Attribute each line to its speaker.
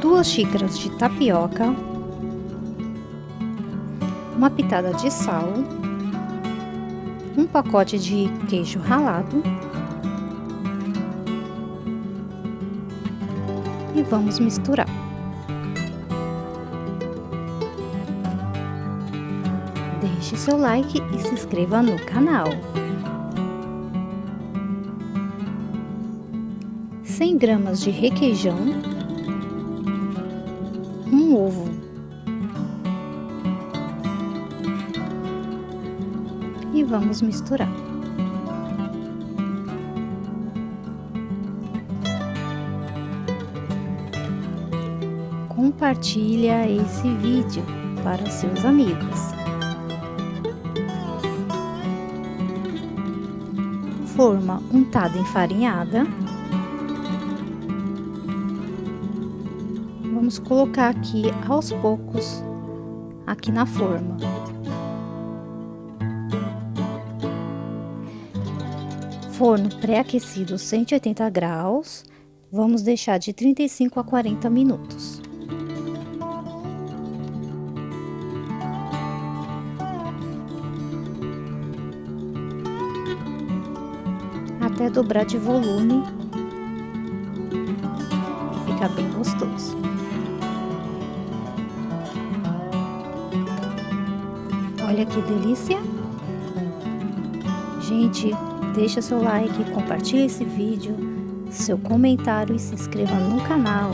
Speaker 1: duas xícaras de tapioca, uma pitada de sal, um pacote de queijo ralado e vamos misturar. Deixe seu like e se inscreva no canal. 100 gramas de requeijão, um ovo, e vamos misturar. Compartilha esse vídeo para seus amigos. Forma untada enfarinhada vamos colocar aqui aos poucos aqui na forma. Forno pré-aquecido 180 graus, vamos deixar de 35 a 40 minutos. Até dobrar de volume ficar bem gostoso. Olha que delícia! Gente, deixa seu like, compartilhe esse vídeo, seu comentário e se inscreva no canal.